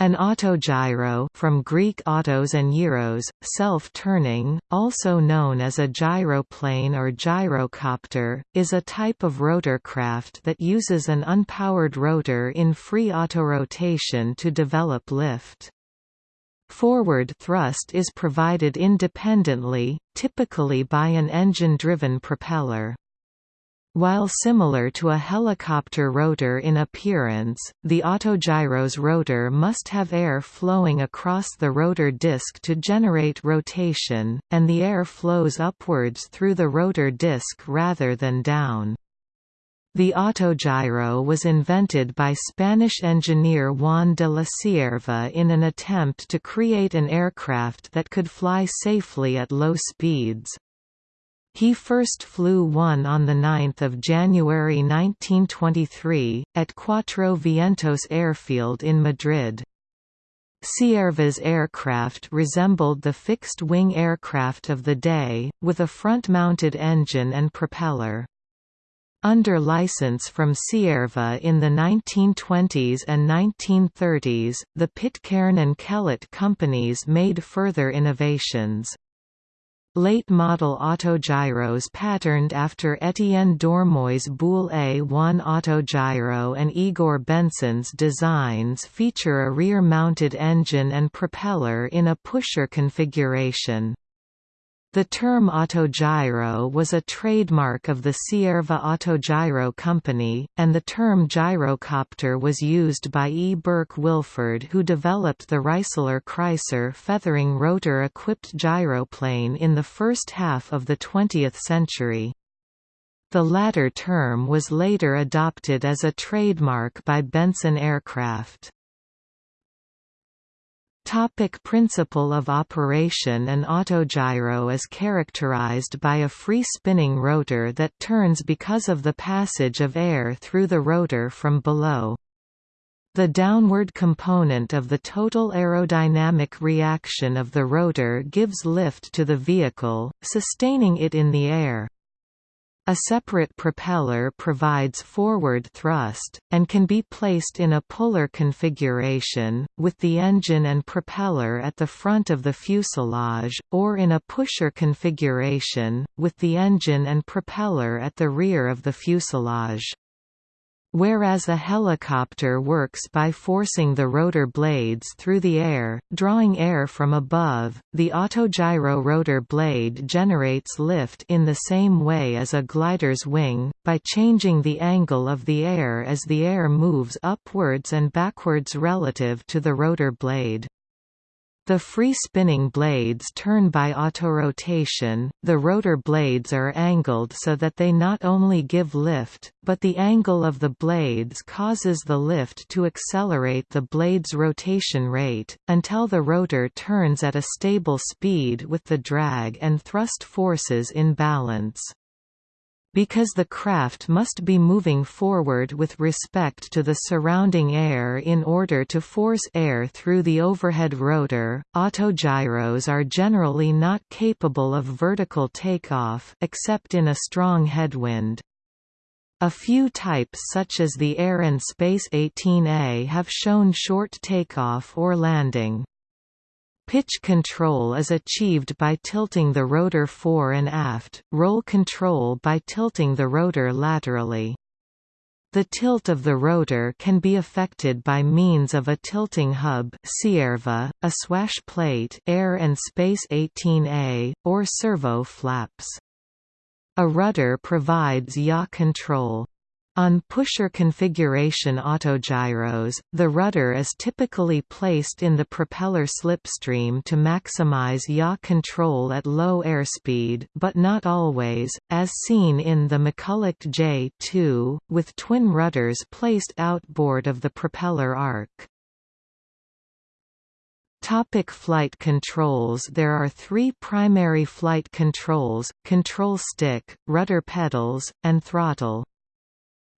An autogyro from Greek autos and gyros, self-turning, also known as a gyroplane or gyrocopter, is a type of rotorcraft that uses an unpowered rotor in free autorotation to develop lift. Forward thrust is provided independently, typically by an engine-driven propeller. While similar to a helicopter rotor in appearance, the autogyro's rotor must have air flowing across the rotor disc to generate rotation, and the air flows upwards through the rotor disc rather than down. The autogyro was invented by Spanish engineer Juan de la Cierva in an attempt to create an aircraft that could fly safely at low speeds. He first flew one on 9 January 1923, at Cuatro Vientos airfield in Madrid. Cierva's aircraft resembled the fixed-wing aircraft of the day, with a front-mounted engine and propeller. Under license from Cierva in the 1920s and 1930s, the Pitcairn and Kellett companies made further innovations. Late-model autogyros patterned after Etienne Dormoy's Buhl A1 autogyro and Igor Benson's designs feature a rear-mounted engine and propeller in a pusher configuration. The term autogyro was a trademark of the Cierva Autogyro Company, and the term gyrocopter was used by E. Burke Wilford who developed the Reiseler Kreiser feathering rotor-equipped gyroplane in the first half of the 20th century. The latter term was later adopted as a trademark by Benson Aircraft. Topic principle of operation An autogyro is characterized by a free-spinning rotor that turns because of the passage of air through the rotor from below. The downward component of the total aerodynamic reaction of the rotor gives lift to the vehicle, sustaining it in the air. A separate propeller provides forward thrust, and can be placed in a puller configuration, with the engine and propeller at the front of the fuselage, or in a pusher configuration, with the engine and propeller at the rear of the fuselage. Whereas a helicopter works by forcing the rotor blades through the air, drawing air from above, the autogyro rotor blade generates lift in the same way as a glider's wing, by changing the angle of the air as the air moves upwards and backwards relative to the rotor blade. The free-spinning blades turn by autorotation, the rotor blades are angled so that they not only give lift, but the angle of the blades causes the lift to accelerate the blade's rotation rate, until the rotor turns at a stable speed with the drag and thrust forces in balance because the craft must be moving forward with respect to the surrounding air in order to force air through the overhead rotor. Autogyros are generally not capable of vertical takeoff except in a strong headwind. A few types such as the Air and Space 18A have shown short takeoff or landing. Pitch control is achieved by tilting the rotor fore and aft, roll control by tilting the rotor laterally. The tilt of the rotor can be affected by means of a tilting hub a swash plate Air and Space 18A, or servo flaps. A rudder provides yaw control. On pusher configuration autogyros, the rudder is typically placed in the propeller slipstream to maximize yaw control at low airspeed but not always, as seen in the McCulloch J2, with twin rudders placed outboard of the propeller arc. Topic flight controls There are three primary flight controls, control stick, rudder pedals, and throttle.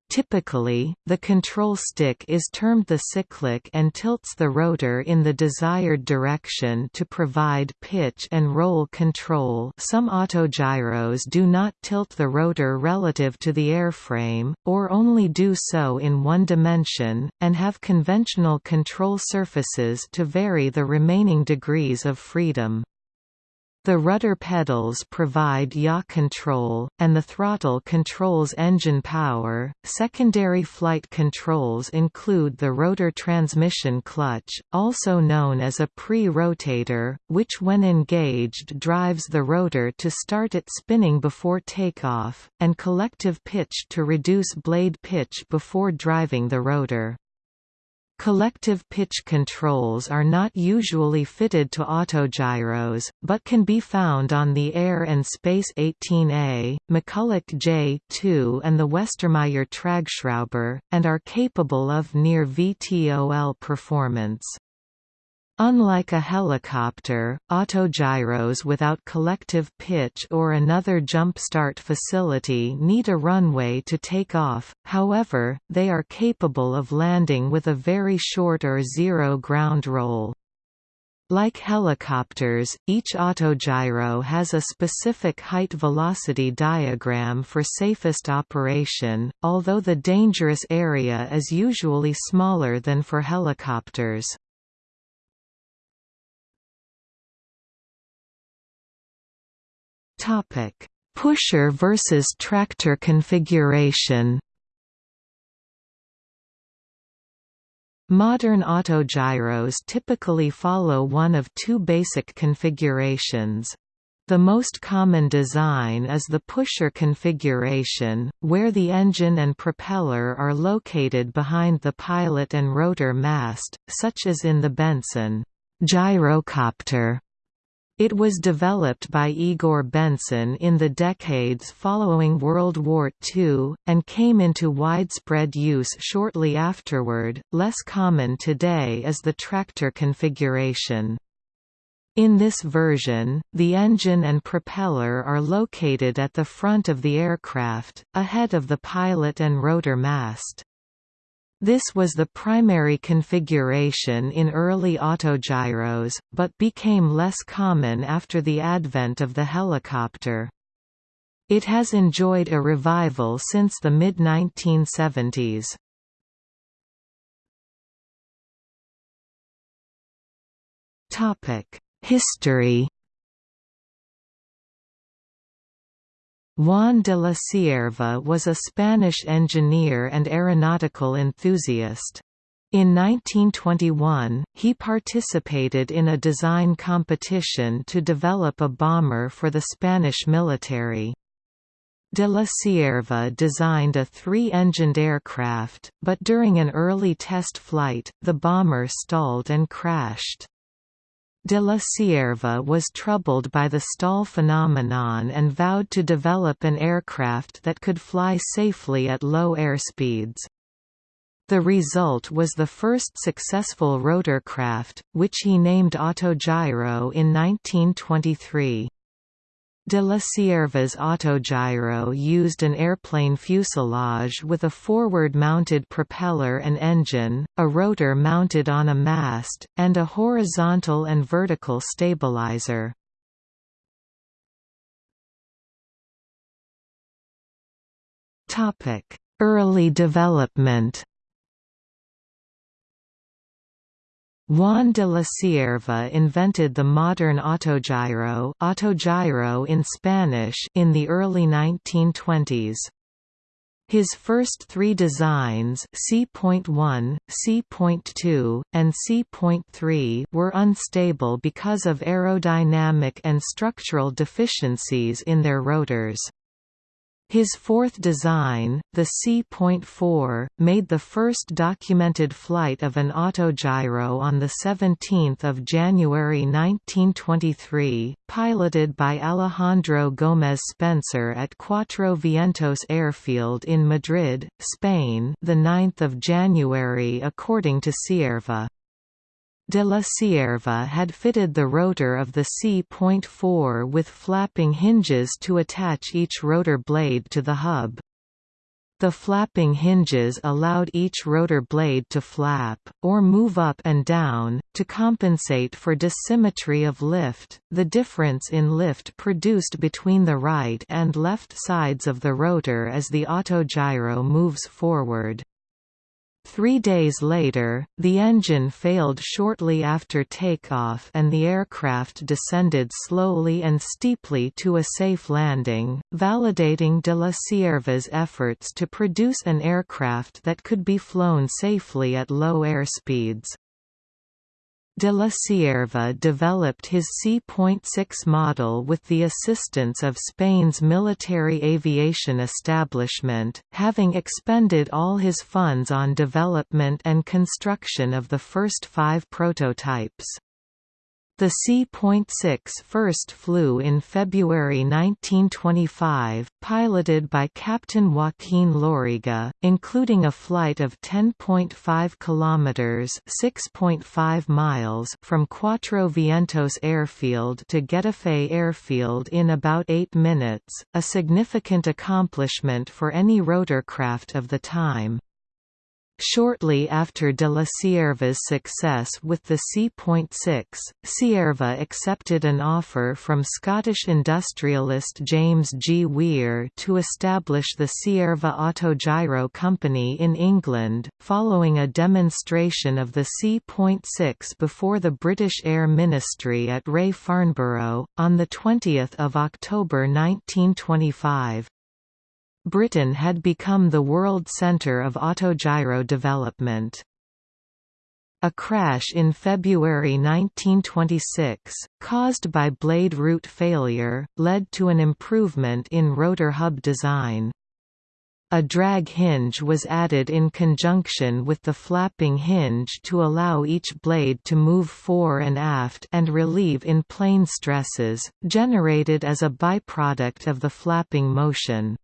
Typically, the control stick is termed the cyclic and tilts the rotor in the desired direction to provide pitch and roll control some autogyros do not tilt the rotor relative to the airframe, or only do so in one dimension, and have conventional control surfaces to vary the remaining degrees of freedom. The rudder pedals provide yaw control, and the throttle controls engine power. Secondary flight controls include the rotor transmission clutch, also known as a pre-rotator, which when engaged drives the rotor to start it spinning before takeoff, and collective pitch to reduce blade pitch before driving the rotor. Collective pitch controls are not usually fitted to autogyros, but can be found on the Air and Space 18A, McCulloch J2 and the Westermayer Tragschrauber, and are capable of near VTOL performance. Unlike a helicopter, autogyros without collective pitch or another jump-start facility need a runway to take off, however, they are capable of landing with a very short or zero ground roll. Like helicopters, each autogyro has a specific height-velocity diagram for safest operation, although the dangerous area is usually smaller than for helicopters. Topic: Pusher versus tractor configuration. Modern autogyros typically follow one of two basic configurations. The most common design is the pusher configuration, where the engine and propeller are located behind the pilot and rotor mast, such as in the Benson gyrocopter it was developed by Igor Benson in the decades following World War II, and came into widespread use shortly afterward. Less common today is the tractor configuration. In this version, the engine and propeller are located at the front of the aircraft, ahead of the pilot and rotor mast. This was the primary configuration in early autogyros, but became less common after the advent of the helicopter. It has enjoyed a revival since the mid-1970s. History Juan de la Cierva was a Spanish engineer and aeronautical enthusiast. In 1921, he participated in a design competition to develop a bomber for the Spanish military. De la Cierva designed a three-engined aircraft, but during an early test flight, the bomber stalled and crashed. De la Cierva was troubled by the stall phenomenon and vowed to develop an aircraft that could fly safely at low airspeeds. The result was the first successful rotorcraft, which he named Autogyro in 1923. De la Cierva's autogyro used an airplane fuselage with a forward-mounted propeller and engine, a rotor mounted on a mast, and a horizontal and vertical stabilizer. Early development Juan de la Cierva invented the modern autogyro, autogyro in Spanish in the early 1920s. His first three designs C.1, C.2, and C.3 were unstable because of aerodynamic and structural deficiencies in their rotors. His fourth design, the C.4, made the first documented flight of an autogyro on 17 January 1923, piloted by Alejandro Gómez Spencer at Cuatro Vientos Airfield in Madrid, Spain 9 January according to Cierva. De la Cierva had fitted the rotor of the C.4 with flapping hinges to attach each rotor blade to the hub. The flapping hinges allowed each rotor blade to flap, or move up and down, to compensate for dissymmetry of lift, the difference in lift produced between the right and left sides of the rotor as the autogyro moves forward. Three days later, the engine failed shortly after takeoff and the aircraft descended slowly and steeply to a safe landing, validating de la Cierva's efforts to produce an aircraft that could be flown safely at low airspeeds. De la Cierva developed his C.6 model with the assistance of Spain's military aviation establishment, having expended all his funds on development and construction of the first five prototypes. The C.6 first flew in February 1925, piloted by Captain Joaquin Loriga, including a flight of 10.5 kilometers (6.5 miles) from Cuatro Vientos Airfield to Getafe Airfield in about 8 minutes, a significant accomplishment for any rotorcraft of the time. Shortly after de la Cierva's success with the C.6, Cierva accepted an offer from Scottish industrialist James G. Weir to establish the Cierva Autogyro Company in England, following a demonstration of the C.6 before the British Air Ministry at RAE Farnborough, on 20 October 1925. Britain had become the world centre of autogyro development. A crash in February 1926, caused by blade root failure, led to an improvement in rotor hub design. A drag hinge was added in conjunction with the flapping hinge to allow each blade to move fore and aft and relieve in plane stresses, generated as a byproduct of the flapping motion.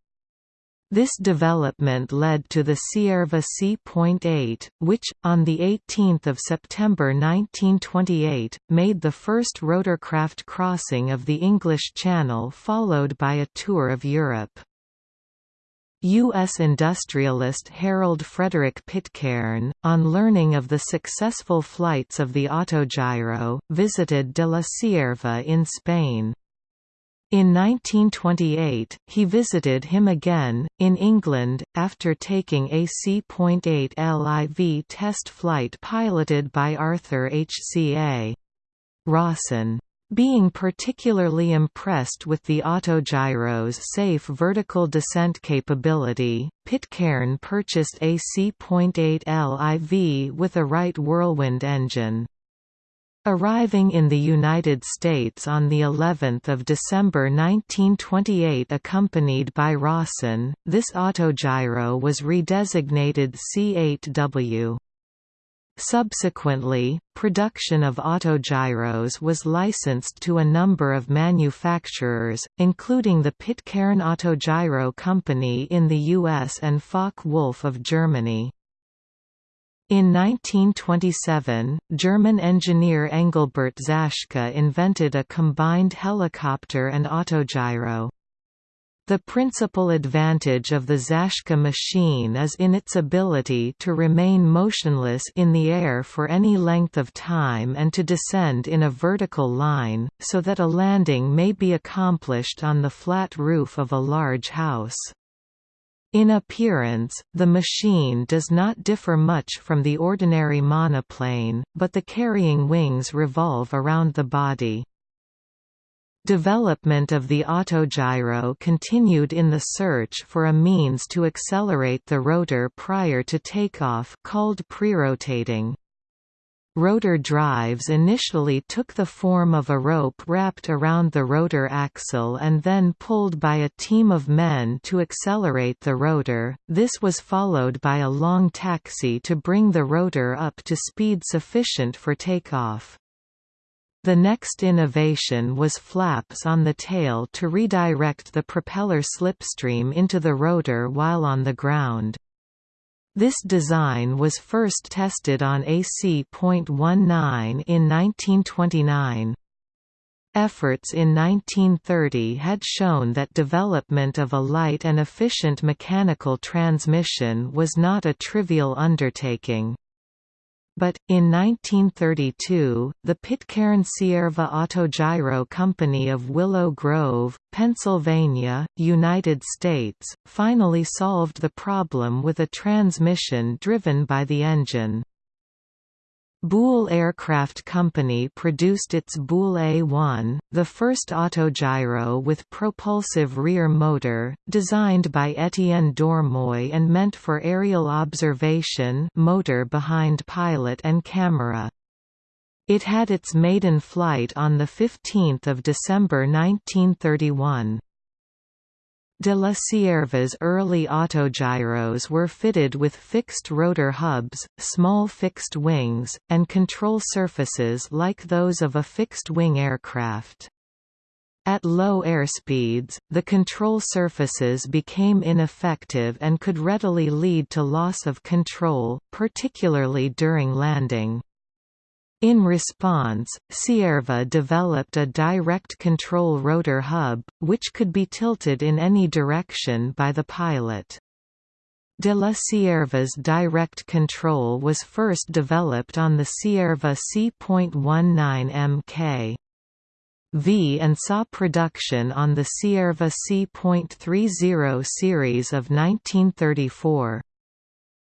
This development led to the Cierva C.8, which, on 18 September 1928, made the first rotorcraft crossing of the English Channel followed by a tour of Europe. U.S. industrialist Harold Frederick Pitcairn, on learning of the successful flights of the autogyro, visited de la Cierva in Spain. In 1928, he visited him again, in England, after taking a C.8 LIV test flight piloted by Arthur H. C. A. Rawson. Being particularly impressed with the autogyro's safe vertical descent capability, Pitcairn purchased a C.8 LIV with a Wright Whirlwind engine. Arriving in the United States on the 11th of December 1928 accompanied by Rawson, this autogyro was redesignated C8W. Subsequently, production of autogyros was licensed to a number of manufacturers, including the Pitcairn Autogyro Company in the US and Focke-Wulf of Germany. In 1927, German engineer Engelbert Zaschke invented a combined helicopter and autogyro. The principal advantage of the Zaschke machine is in its ability to remain motionless in the air for any length of time and to descend in a vertical line, so that a landing may be accomplished on the flat roof of a large house. In appearance, the machine does not differ much from the ordinary monoplane, but the carrying wings revolve around the body. Development of the autogyro continued in the search for a means to accelerate the rotor prior to takeoff called prerotating. Rotor drives initially took the form of a rope wrapped around the rotor axle and then pulled by a team of men to accelerate the rotor, this was followed by a long taxi to bring the rotor up to speed sufficient for takeoff. The next innovation was flaps on the tail to redirect the propeller slipstream into the rotor while on the ground. This design was first tested on AC.19 in 1929. Efforts in 1930 had shown that development of a light and efficient mechanical transmission was not a trivial undertaking. But, in 1932, the Pitcairn Cierva Autogyro Company of Willow Grove, Pennsylvania, United States, finally solved the problem with a transmission driven by the engine. Buhl Aircraft Company produced its Buhl A-1, the first autogyro with propulsive rear motor, designed by Etienne Dormoy and meant for aerial observation motor behind pilot and camera. It had its maiden flight on 15 December 1931. De la Cierva's early autogyros were fitted with fixed rotor hubs, small fixed wings, and control surfaces like those of a fixed-wing aircraft. At low airspeeds, the control surfaces became ineffective and could readily lead to loss of control, particularly during landing. In response, Cierva developed a direct control rotor hub, which could be tilted in any direction by the pilot. De la Cierva's direct control was first developed on the Cierva C.19 Mk. V and saw production on the Cierva C.30 series of 1934.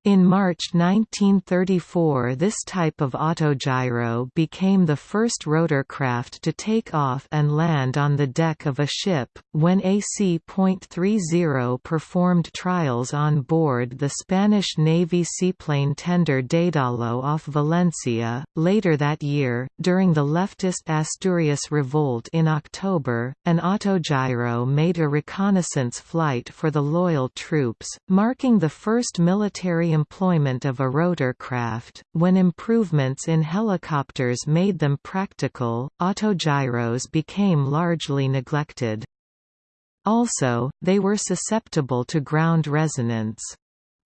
In March 1934 this type of autogyro became the first rotorcraft to take off and land on the deck of a ship, when AC.30 performed trials on board the Spanish Navy seaplane tender Daedalo off Valencia. Later that year, during the leftist Asturias Revolt in October, an autogyro made a reconnaissance flight for the loyal troops, marking the first military employment of a rotorcraft. When improvements in helicopters made them practical, autogyros became largely neglected. Also, they were susceptible to ground resonance.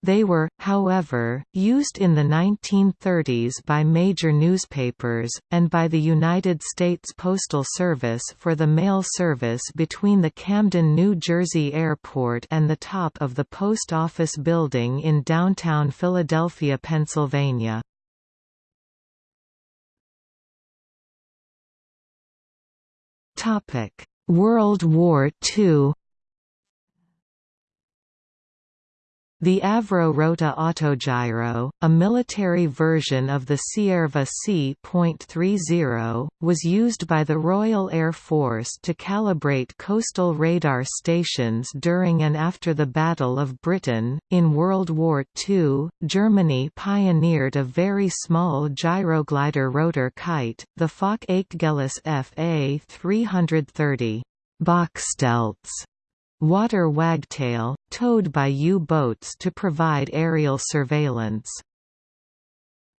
They were, however, used in the 1930s by major newspapers, and by the United States Postal Service for the mail service between the Camden, New Jersey airport and the top of the post office building in downtown Philadelphia, Pennsylvania. World War II The Avro Rota autogyro, a military version of the Cierva C.30, was used by the Royal Air Force to calibrate coastal radar stations during and after the Battle of Britain. In World War II, Germany pioneered a very small gyroglider rotor kite, the Focke-Achgelis FA 330 Bachstelze water wagtail, towed by U-boats to provide aerial surveillance.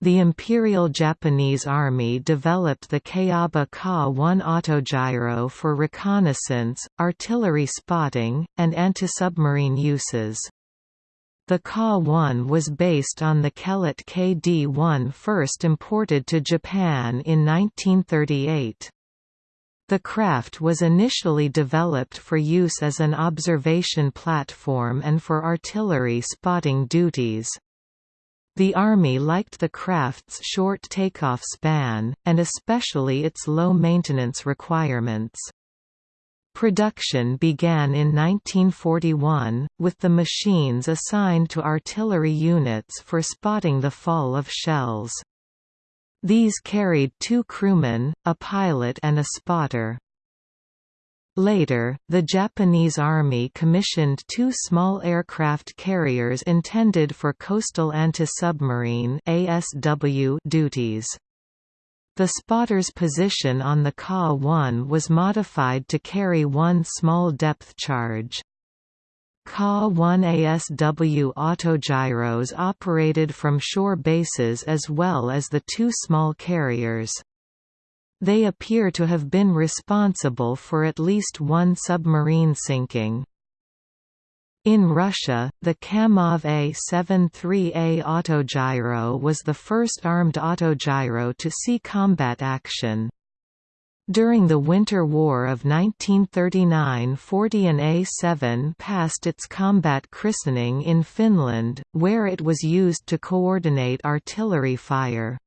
The Imperial Japanese Army developed the Kayaba Ka-1 autogyro for reconnaissance, artillery spotting, and anti-submarine uses. The Ka-1 was based on the Kellett KD-1 first imported to Japan in 1938. The craft was initially developed for use as an observation platform and for artillery spotting duties. The Army liked the craft's short takeoff span, and especially its low maintenance requirements. Production began in 1941, with the machines assigned to artillery units for spotting the fall of shells. These carried two crewmen, a pilot and a spotter. Later, the Japanese Army commissioned two small aircraft carriers intended for coastal anti-submarine duties. The spotter's position on the Ka-1 was modified to carry one small depth charge. Ka-1ASW autogyros operated from shore bases as well as the two small carriers. They appear to have been responsible for at least one submarine sinking. In Russia, the Kamov A-73A autogyro was the first armed autogyro to see combat action. During the Winter War of 1939–40 an A-7 passed its combat christening in Finland, where it was used to coordinate artillery fire.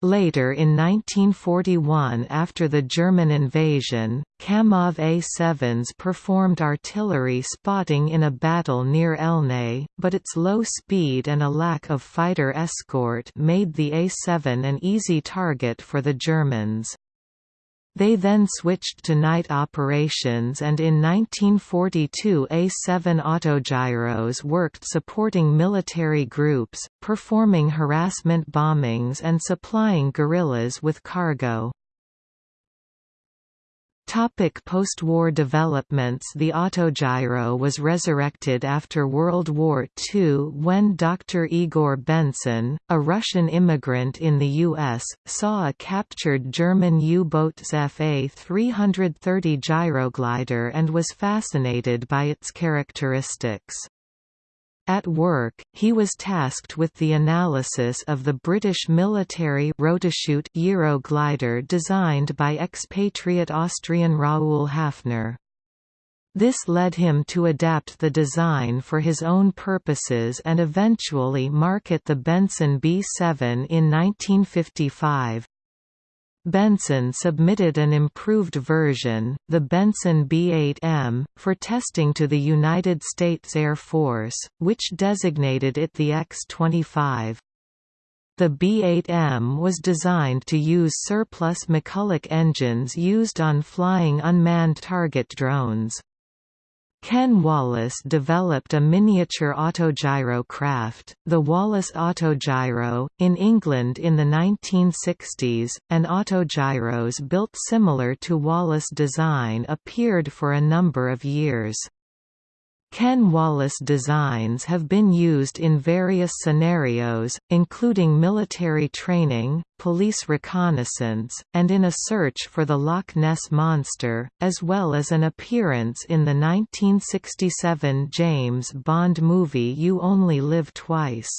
Later in 1941 after the German invasion, Kamov A-7s performed artillery spotting in a battle near Yelnya, but its low speed and a lack of fighter escort made the A-7 an easy target for the Germans. They then switched to night operations and in 1942 A-7 autogyros worked supporting military groups, performing harassment bombings and supplying guerrillas with cargo. Topic post-war developments The autogyro was resurrected after World War II when Dr. Igor Benson, a Russian immigrant in the U.S., saw a captured German U-boat's FA-330 gyroglider and was fascinated by its characteristics. At work, he was tasked with the analysis of the British military Rotachute gyroglider designed by expatriate Austrian Raoul Hafner. This led him to adapt the design for his own purposes and eventually market the Benson B7 in 1955. Benson submitted an improved version, the Benson B-8M, for testing to the United States Air Force, which designated it the X-25. The B-8M was designed to use surplus McCulloch engines used on flying unmanned target drones. Ken Wallace developed a miniature autogyro craft, the Wallace Autogyro, in England in the 1960s, and autogyros built similar to Wallace design appeared for a number of years. Ken Wallace designs have been used in various scenarios, including military training, police reconnaissance, and in a search for the Loch Ness Monster, as well as an appearance in the 1967 James Bond movie You Only Live Twice.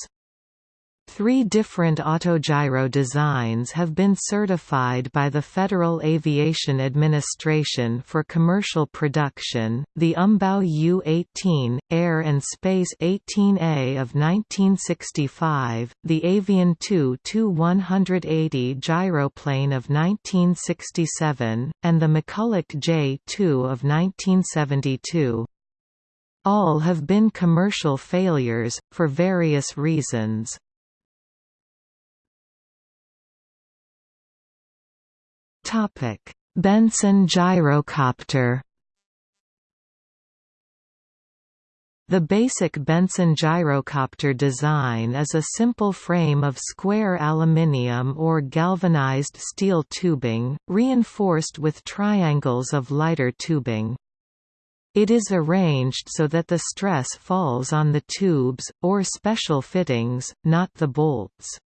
Three different autogyro designs have been certified by the Federal Aviation Administration for commercial production, the Umbaugh U-18, Air and Space 18A of 1965, the Avian 2-180 gyroplane of 1967, and the McCulloch J-2 of 1972. All have been commercial failures, for various reasons. Topic: Benson gyrocopter. The basic Benson gyrocopter design is a simple frame of square aluminium or galvanized steel tubing, reinforced with triangles of lighter tubing. It is arranged so that the stress falls on the tubes, or special fittings, not the bolts.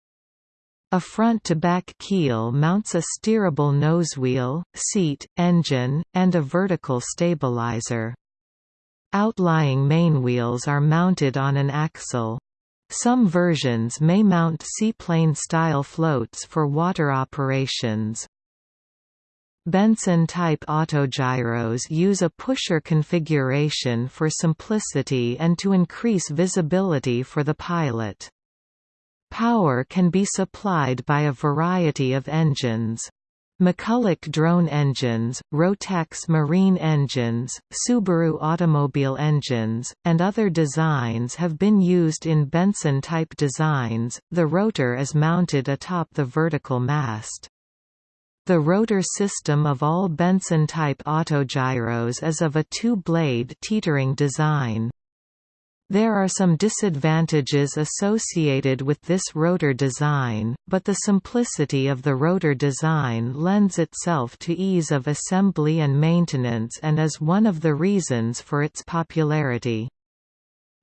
A front-to-back keel mounts a steerable nosewheel, seat, engine, and a vertical stabilizer. Outlying mainwheels are mounted on an axle. Some versions may mount seaplane-style floats for water operations. Benson-type autogyros use a pusher configuration for simplicity and to increase visibility for the pilot. Power can be supplied by a variety of engines. McCulloch drone engines, Rotax marine engines, Subaru automobile engines, and other designs have been used in Benson-type designs. The rotor is mounted atop the vertical mast. The rotor system of all Benson-type autogyros is of a two-blade teetering design. There are some disadvantages associated with this rotor design, but the simplicity of the rotor design lends itself to ease of assembly and maintenance and is one of the reasons for its popularity.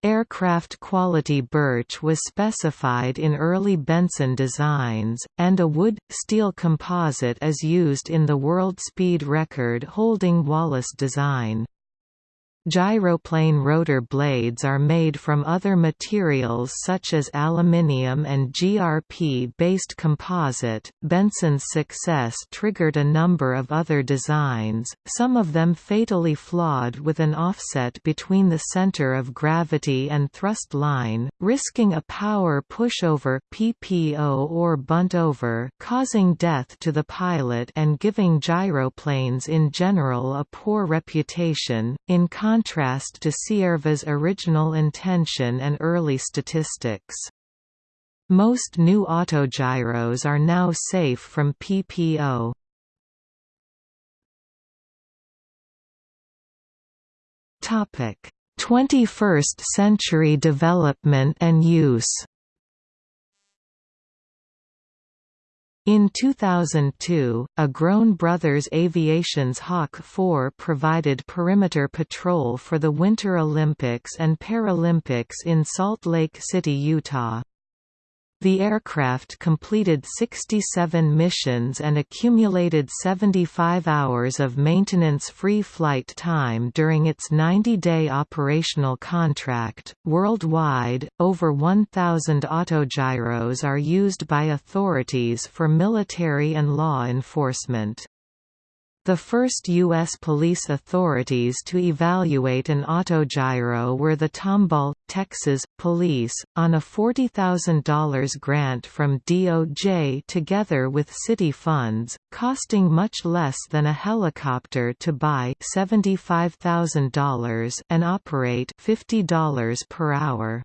Aircraft quality birch was specified in early Benson designs, and a wood-steel composite is used in the world speed record holding Wallace design. Gyroplane rotor blades are made from other materials such as aluminium and GRP-based composite. Benson's success triggered a number of other designs, some of them fatally flawed with an offset between the center of gravity and thrust line, risking a power pushover or bunt over, causing death to the pilot and giving gyroplanes in general a poor reputation. In contrast to Cierva's original intention and early statistics. Most new autogyros are now safe from PPO. Topic: 21st century development and use. In 2002, a Groen Brothers Aviation's Hawk 4 provided perimeter patrol for the Winter Olympics and Paralympics in Salt Lake City, Utah. The aircraft completed 67 missions and accumulated 75 hours of maintenance-free flight time during its 90-day operational contract. Worldwide, over 1,000 autogyros are used by authorities for military and law enforcement. The first U.S. police authorities to evaluate an autogyro were the Tomball, Texas, police, on a $40,000 grant from DOJ together with city funds, costing much less than a helicopter to buy $75,000 and operate $50 per hour.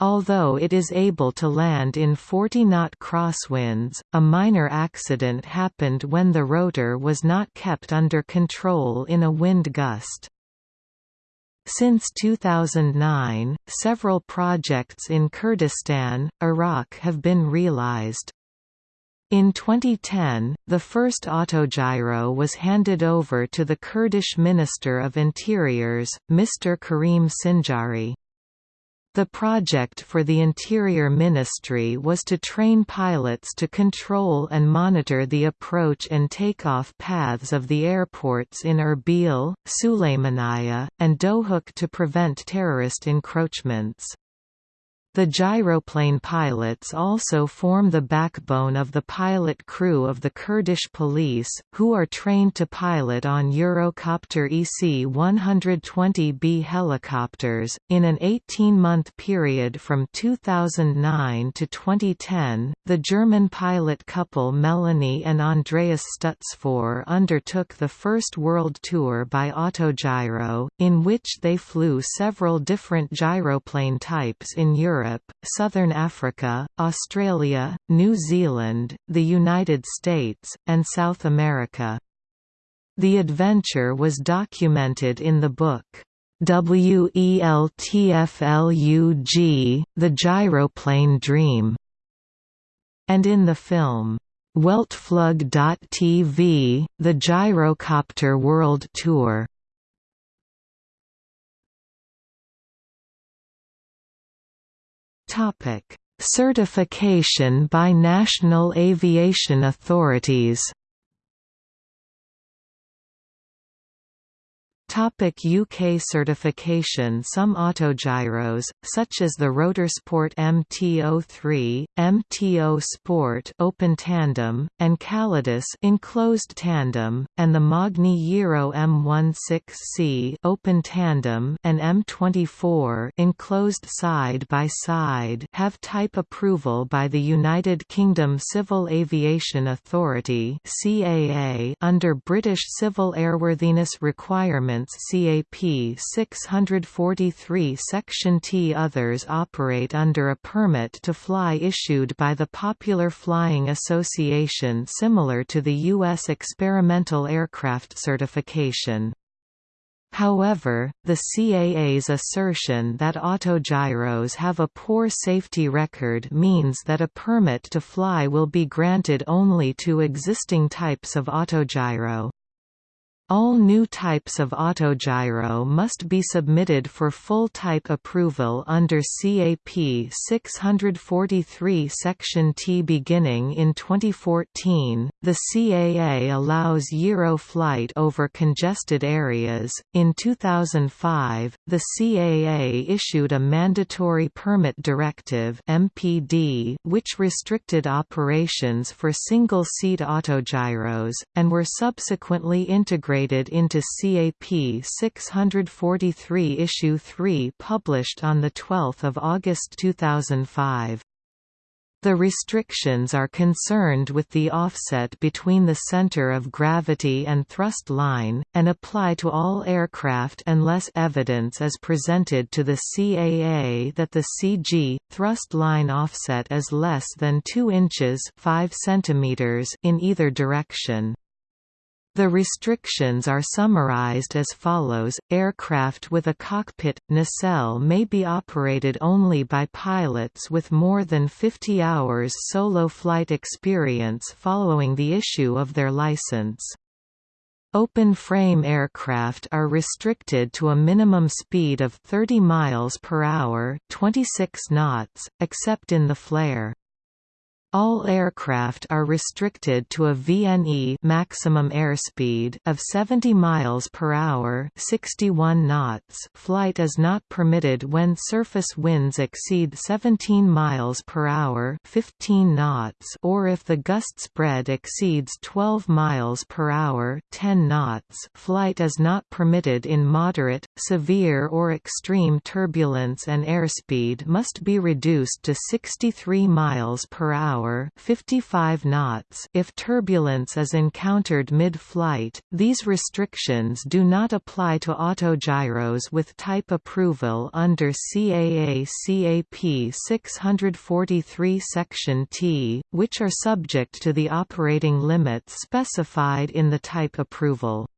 Although it is able to land in 40-knot crosswinds, a minor accident happened when the rotor was not kept under control in a wind gust. Since 2009, several projects in Kurdistan, Iraq have been realized. In 2010, the first autogyro was handed over to the Kurdish Minister of Interiors, Mr. Karim Sinjari. The project for the Interior Ministry was to train pilots to control and monitor the approach and takeoff paths of the airports in Erbil, Sulaymaniyah, and Dohuk to prevent terrorist encroachments. The gyroplane pilots also form the backbone of the pilot crew of the Kurdish police, who are trained to pilot on Eurocopter EC-120B helicopters. In an 18-month period from 2009 to 2010, the German pilot couple Melanie and Andreas Stutzfor undertook the first world tour by Autogyro, in which they flew several different gyroplane types in Europe Europe, Southern Africa, Australia, New Zealand, the United States, and South America. The adventure was documented in the book, WELTFLUG, The Gyroplane Dream, and in the film, Weltflug.tv, The Gyrocopter World Tour. Topic: Certification by national aviation authorities UK certification. Some autogyros, such as the Rotorsport MT03, MTO Sport open tandem, and Calidus enclosed tandem, and the Magni Euro M16C open tandem and M24 enclosed side by side have type approval by the United Kingdom Civil Aviation Authority (CAA) under British Civil Airworthiness Requirements CAP 643 Section T. Others operate under a permit to fly issued by the Popular Flying Association similar to the U.S. Experimental Aircraft Certification. However, the CAA's assertion that autogyros have a poor safety record means that a permit to fly will be granted only to existing types of autogyro. All new types of autogyro must be submitted for full type approval under CAP 643 Section T. Beginning in 2014, the CAA allows gyro flight over congested areas. In 2005, the CAA issued a Mandatory Permit Directive (MPD), which restricted operations for single-seat autogyros, and were subsequently integrated incorporated into CAP 643 Issue 3 published on 12 August 2005. The restrictions are concerned with the offset between the center of gravity and thrust line, and apply to all aircraft unless evidence is presented to the CAA that the CG, thrust line offset is less than 2 inches 5 centimeters in either direction. The restrictions are summarized as follows, aircraft with a cockpit, nacelle may be operated only by pilots with more than 50 hours solo flight experience following the issue of their license. Open-frame aircraft are restricted to a minimum speed of 30 miles per hour, 26 knots, except in the flare. All aircraft are restricted to a VNE maximum airspeed of 70 miles per hour, 61 knots. Flight is not permitted when surface winds exceed 17 miles per hour, 15 knots, or if the gust spread exceeds 12 miles per hour, 10 knots. Flight is not permitted in moderate, severe or extreme turbulence and airspeed must be reduced to 63 miles per hour hour 55 knots if turbulence is encountered mid-flight. These restrictions do not apply to autogyros with type approval under CAA CAP 643 Section T, which are subject to the operating limits specified in the type approval.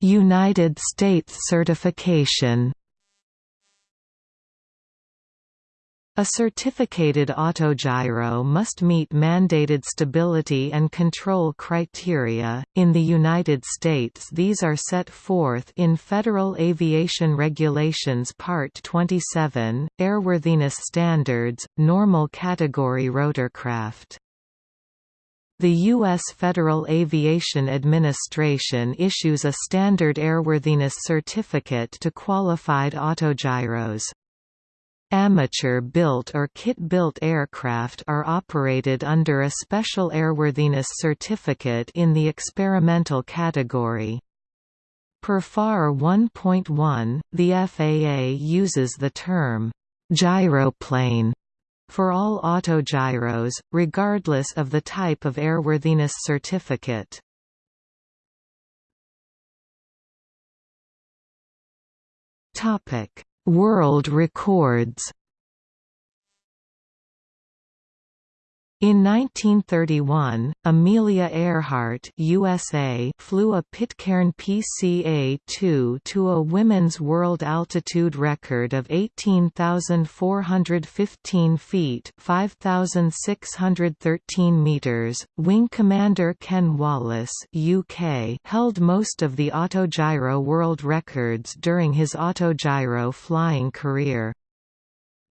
United States certification A certificated autogyro must meet mandated stability and control criteria. In the United States, these are set forth in Federal Aviation Regulations Part 27, Airworthiness Standards, Normal Category Rotorcraft. The U.S. Federal Aviation Administration issues a Standard Airworthiness Certificate to qualified autogyros. Amateur-built or kit-built aircraft are operated under a Special Airworthiness Certificate in the experimental category. Per FAR 1.1, the FAA uses the term, gyroplane, for all autogyros, regardless of the type of airworthiness certificate. Topic World records In 1931, Amelia Earhart USA flew a Pitcairn PCA-2 to a women's world altitude record of 18,415 feet 5,613 meters. Wing Commander Ken Wallace UK held most of the autogyro world records during his autogyro flying career.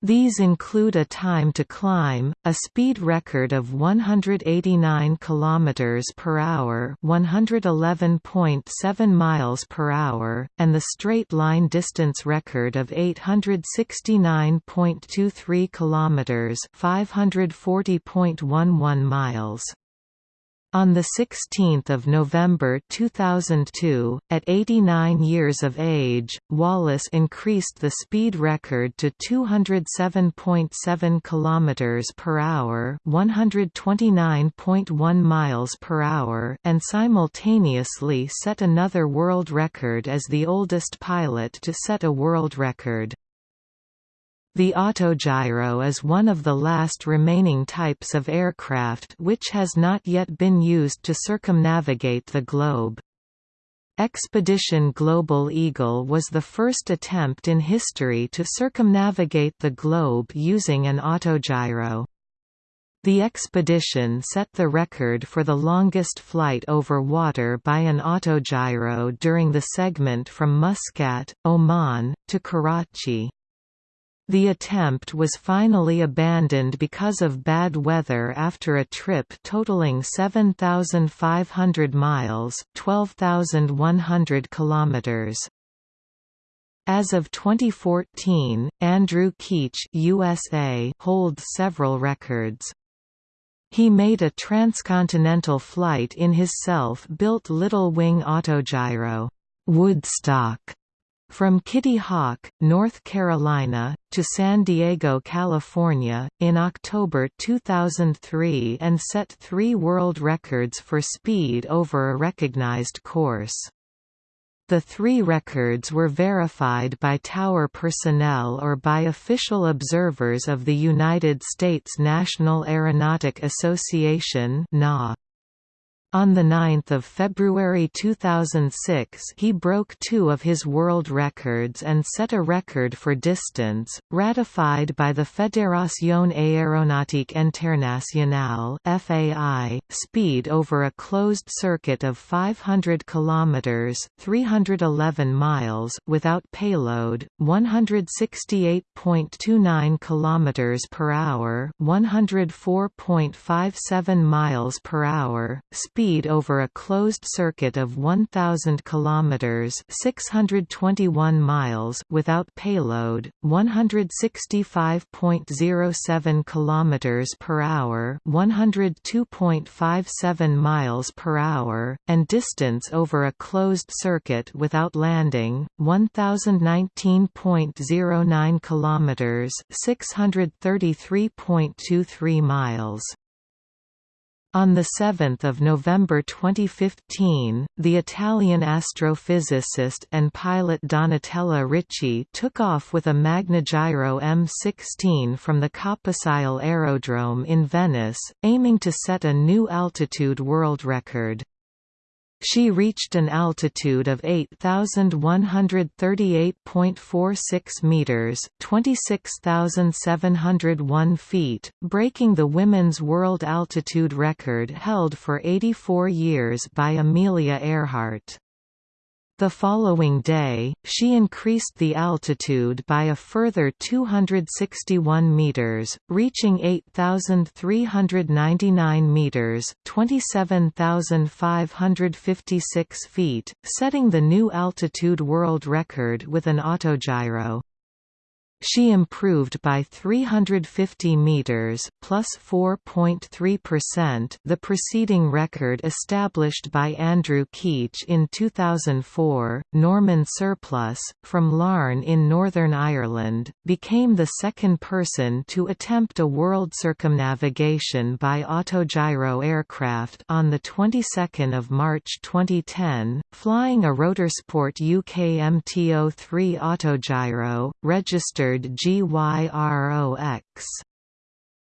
These include a time to climb, a speed record of 189 km per hour, 111.7 miles per hour, and the straight line distance record of 869.23 km, 540.11 miles. On 16 November 2002, at 89 years of age, Wallace increased the speed record to 207.7 km per hour, 129.1 miles per hour, and simultaneously set another world record as the oldest pilot to set a world record. The autogyro is one of the last remaining types of aircraft which has not yet been used to circumnavigate the globe. Expedition Global Eagle was the first attempt in history to circumnavigate the globe using an autogyro. The expedition set the record for the longest flight over water by an autogyro during the segment from Muscat, Oman, to Karachi. The attempt was finally abandoned because of bad weather after a trip totaling 7,500 miles 12,100 kilometers. As of 2014, Andrew Keech USA holds several records. He made a transcontinental flight in his self-built Little Wing Autogyro Woodstock from Kitty Hawk, North Carolina, to San Diego, California, in October 2003 and set three world records for speed over a recognized course. The three records were verified by tower personnel or by official observers of the United States National Aeronautic Association (NA). On 9 February 2006 he broke two of his world records and set a record for distance, ratified by the Fédération Aéronautique Internationale FAI, speed over a closed circuit of 500 km 311 miles without payload, 168.29 km per hour 104.57 miles per hour, speed speed over a closed circuit of 1000 kilometers, 621 miles without payload, 165.07 kilometers per hour, 102.57 miles per hour, and distance over a closed circuit without landing, 1019.09 kilometers, 633.23 miles. On 7 November 2015, the Italian astrophysicist and pilot Donatella Ricci took off with a Magnagyro M16 from the Caposile Aerodrome in Venice, aiming to set a new altitude world record. She reached an altitude of 8,138.46 meters, 26,701 feet, breaking the women's world altitude record held for 84 years by Amelia Earhart. The following day, she increased the altitude by a further 261 meters, reaching 8,399 meters (27,556 feet), setting the new altitude world record with an autogyro. She improved by 350 meters, plus 4.3%, the preceding record established by Andrew Keech in 2004. Norman Surplus, from Larne in Northern Ireland, became the second person to attempt a world circumnavigation by autogyro aircraft on the 22nd of March 2010, flying a Rotorsport UK MTO3 autogyro, registered GYROX.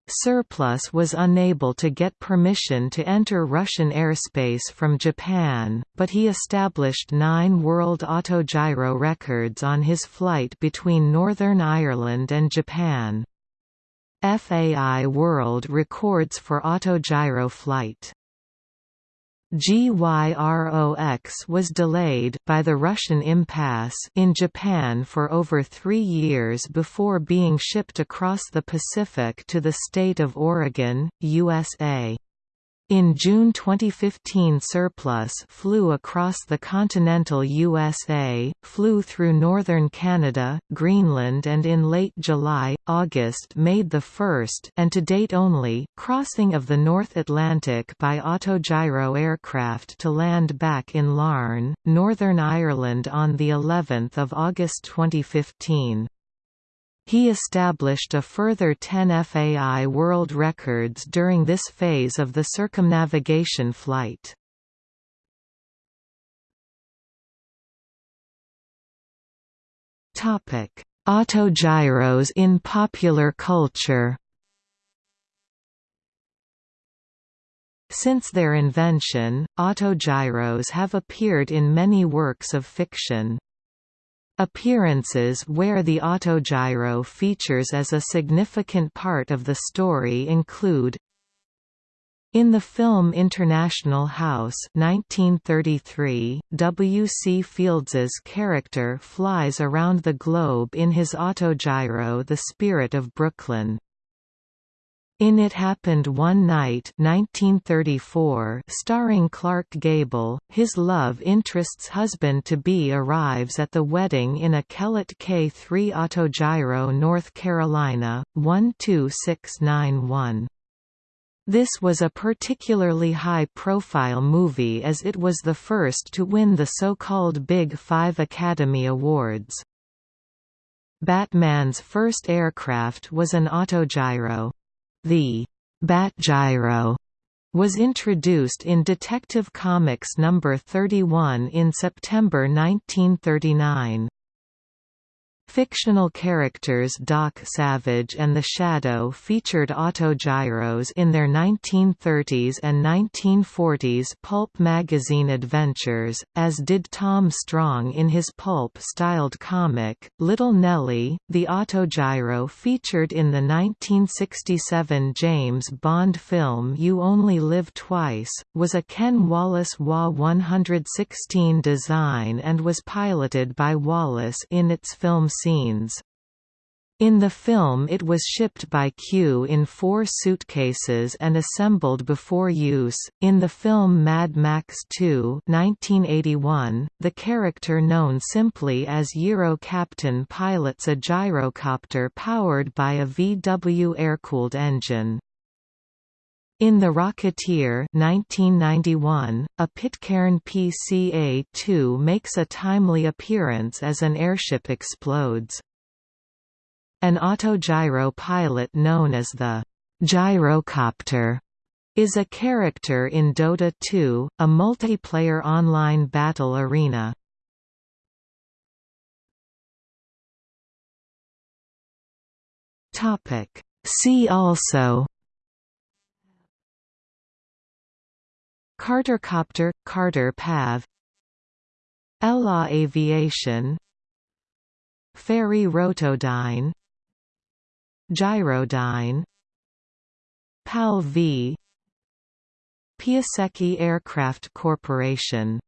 Surplus was unable to get permission to enter Russian airspace from Japan, but he established nine world autogyro records on his flight between Northern Ireland and Japan. FAI World Records for autogyro flight GYROX was delayed by the Russian impasse in Japan for over three years before being shipped across the Pacific to the state of Oregon, USA. In June 2015 Surplus flew across the continental USA, flew through northern Canada, Greenland and in late July, August made the first and to date only crossing of the North Atlantic by autogyro aircraft to land back in Larne, Northern Ireland on the 11th of August 2015. He established a further 10 FAI world records during this phase of the circumnavigation flight. Topic: Autogyros in popular culture Since their invention, autogyros have appeared in many works of fiction. Appearances where the autogyro features as a significant part of the story include In the film International House 1933, W. C. Fields's character flies around the globe in his autogyro The Spirit of Brooklyn. In It Happened One Night 1934, starring Clark Gable, his love interest's husband-to-be arrives at the wedding in a Kellett K3 Autogyro North Carolina, 12691. This was a particularly high-profile movie as it was the first to win the so-called Big Five Academy Awards. Batman's first aircraft was an autogyro. The Bat Gyro was introduced in Detective Comics No. 31 in September 1939. Fictional characters Doc Savage and the Shadow featured autogyros in their 1930s and 1940s pulp magazine adventures, as did Tom Strong in his pulp-styled comic, Little Nellie. The autogyro featured in the 1967 James Bond film You Only Live Twice, was a Ken Wallace WA 116 design and was piloted by Wallace in its film scenes. In the film it was shipped by Q in four suitcases and assembled before use. In the film Mad Max 2 1981, the character known simply as Gyro Captain pilots a gyrocopter powered by a VW air-cooled engine. In The Rocketeer 1991, a Pitcairn PCA-2 makes a timely appearance as an airship explodes. An autogyro pilot known as the gyrocopter is a character in Dota 2, a multiplayer online battle arena. See also Cartercopter – Carter PAV. ELA Aviation. Fairey Rotodyne Gyrodyne PAL V. Piasecki Aircraft Corporation